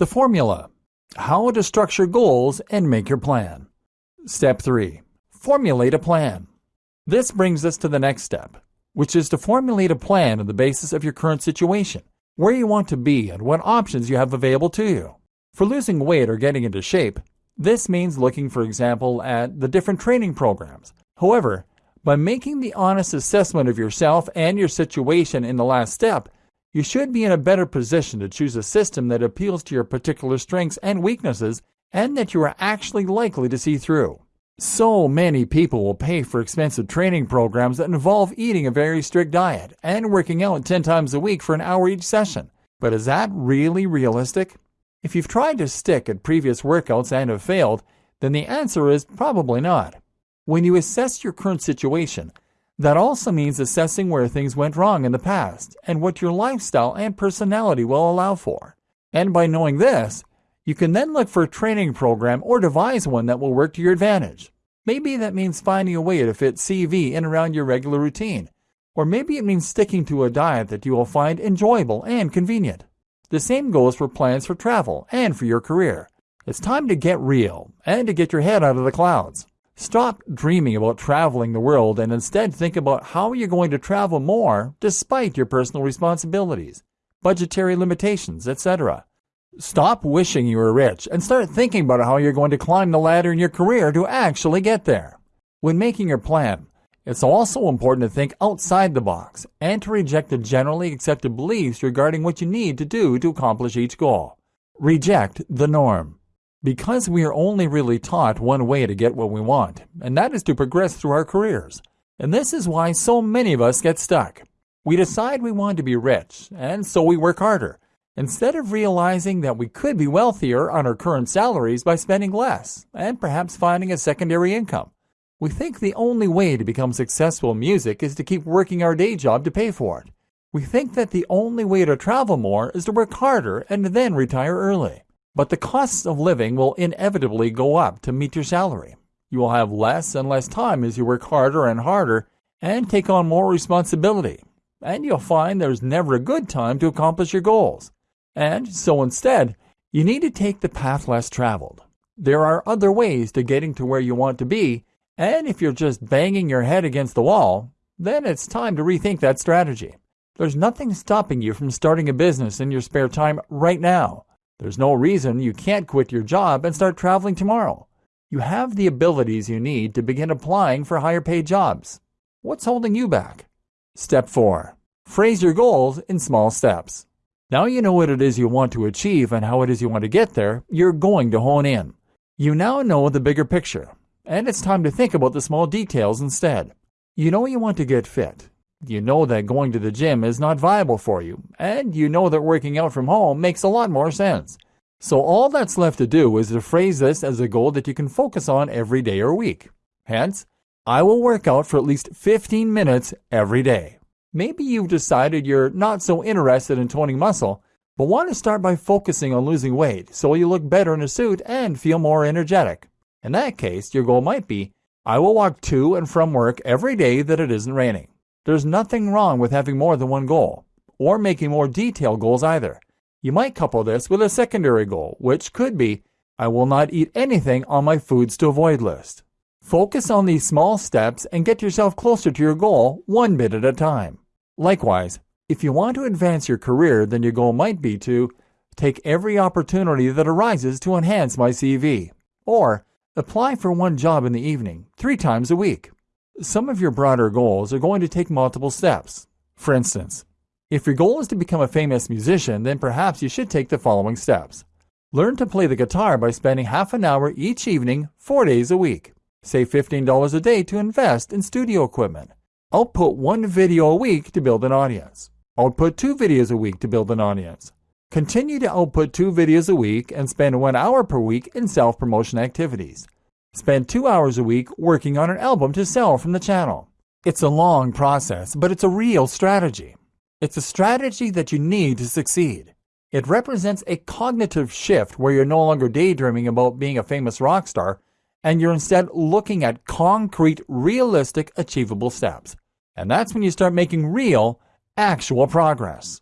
The formula How to structure goals and make your plan. Step 3 Formulate a plan. This brings us to the next step, which is to formulate a plan on the basis of your current situation, where you want to be, and what options you have available to you. For losing weight or getting into shape, this means looking, for example, at the different training programs. However, by making the honest assessment of yourself and your situation in the last step, you should be in a better position to choose a system that appeals to your particular strengths and weaknesses and that you are actually likely to see through. So many people will pay for expensive training programs that involve eating a very strict diet and working out 10 times a week for an hour each session. But is that really realistic? If you've tried to stick at previous workouts and have failed, then the answer is probably not. When you assess your current situation, that also means assessing where things went wrong in the past and what your lifestyle and personality will allow for. And by knowing this, you can then look for a training program or devise one that will work to your advantage. Maybe that means finding a way to fit CV in around your regular routine, or maybe it means sticking to a diet that you will find enjoyable and convenient. The same goes for plans for travel and for your career. It's time to get real and to get your head out of the clouds. Stop dreaming about traveling the world and instead think about how you're going to travel more despite your personal responsibilities, budgetary limitations, etc. Stop wishing you were rich and start thinking about how you're going to climb the ladder in your career to actually get there. When making your plan, it's also important to think outside the box and to reject the generally accepted beliefs regarding what you need to do to accomplish each goal. Reject the norm. Because we are only really taught one way to get what we want, and that is to progress through our careers. And this is why so many of us get stuck. We decide we want to be rich, and so we work harder, instead of realizing that we could be wealthier on our current salaries by spending less, and perhaps finding a secondary income. We think the only way to become successful in music is to keep working our day job to pay for it. We think that the only way to travel more is to work harder and then retire early. But the costs of living will inevitably go up to meet your salary. You will have less and less time as you work harder and harder and take on more responsibility. And you'll find there's never a good time to accomplish your goals. And so instead, you need to take the path less traveled. There are other ways to getting to where you want to be, and if you're just banging your head against the wall, then it's time to rethink that strategy. There's nothing stopping you from starting a business in your spare time right now. There's no reason you can't quit your job and start traveling tomorrow. You have the abilities you need to begin applying for higher paid jobs. What's holding you back? Step 4. Phrase your goals in small steps. Now you know what it is you want to achieve and how it is you want to get there, you're going to hone in. You now know the bigger picture, and it's time to think about the small details instead. You know you want to get fit, you know that going to the gym is not viable for you, and you know that working out from home makes a lot more sense. So all that's left to do is to phrase this as a goal that you can focus on every day or week. Hence, I will work out for at least 15 minutes every day. Maybe you've decided you're not so interested in toning muscle, but want to start by focusing on losing weight so you look better in a suit and feel more energetic. In that case, your goal might be I will walk to and from work every day that it isn't raining. There's nothing wrong with having more than one goal, or making more detailed goals either. You might couple this with a secondary goal, which could be I will not eat anything on my foods to avoid list. Focus on these small steps and get yourself closer to your goal one bit at a time. Likewise, if you want to advance your career, then your goal might be to take every opportunity that arises to enhance my CV, or apply for one job in the evening, three times a week. Some of your broader goals are going to take multiple steps. For instance, if your goal is to become a famous musician, then perhaps you should take the following steps. Learn to play the guitar by spending half an hour each evening, four days a week. Save $15 a day to invest in studio equipment. Output one video a week to build an audience. Output two videos a week to build an audience. Continue to output two videos a week and spend one hour per week in self promotion activities. Spend two hours a week working on an album to sell from the channel. It's a long process, but it's a real strategy. It's a strategy that you need to succeed. It represents a cognitive shift where you're no longer daydreaming about being a famous rock star, and you're instead looking at concrete, realistic, achievable steps. And that's when you start making real, actual progress.